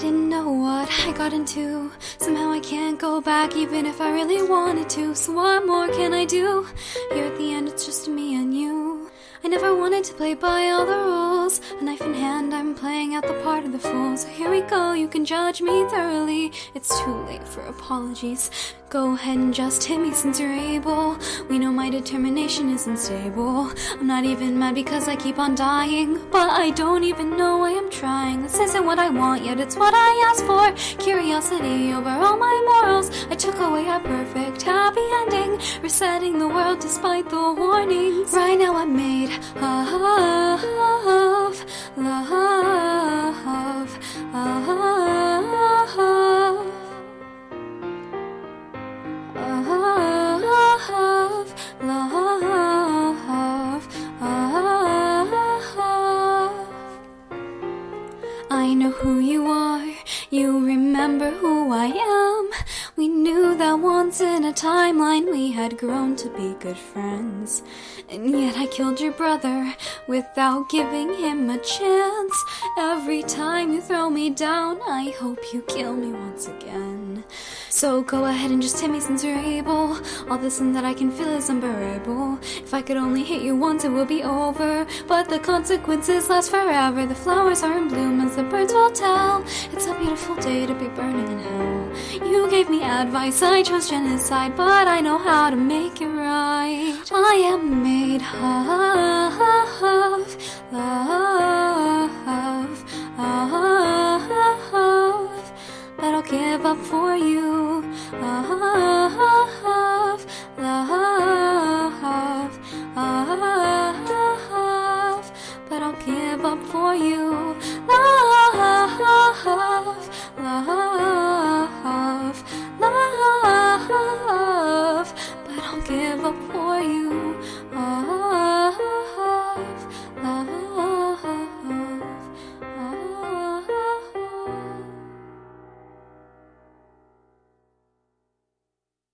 didn't know what I got into. Somehow I can't go back even if I really wanted to. So what more can I do? Here at the end, it's just me and you. I never wanted to play by all the rules. A knife in hand, I'm playing out the part of the fool. So here we go, you can judge me thoroughly. It's too late for apologies. Go ahead and just hit me since you're able. We know my determination isn't stable. I'm not even mad because I keep on dying. But I don't even know why I'm trying. This isn't what I want, yet it's what I asked for. Curiosity over all my morals. I took away a perfect happy ending. Resetting the world despite the warnings. Right now I'm made love, know who you are, you remember who I am. We knew that once in a timeline we had grown to be good friends. And yet I killed your brother without giving him a chance. Every time you throw me down, I hope you kill me once again. So go ahead and just hit me since you're able. All this and that I can feel is unbearable. If I could only hit you once, it would be over. But the consequences last forever. The flowers are in bloom as the birds will tell. It's a beautiful day to be burning in hell. You gave me advice, I chose genocide, but I know how to make it right. I am made of love, love, but I'll give up for you. Love, love, love, but I'll give up for you. Love.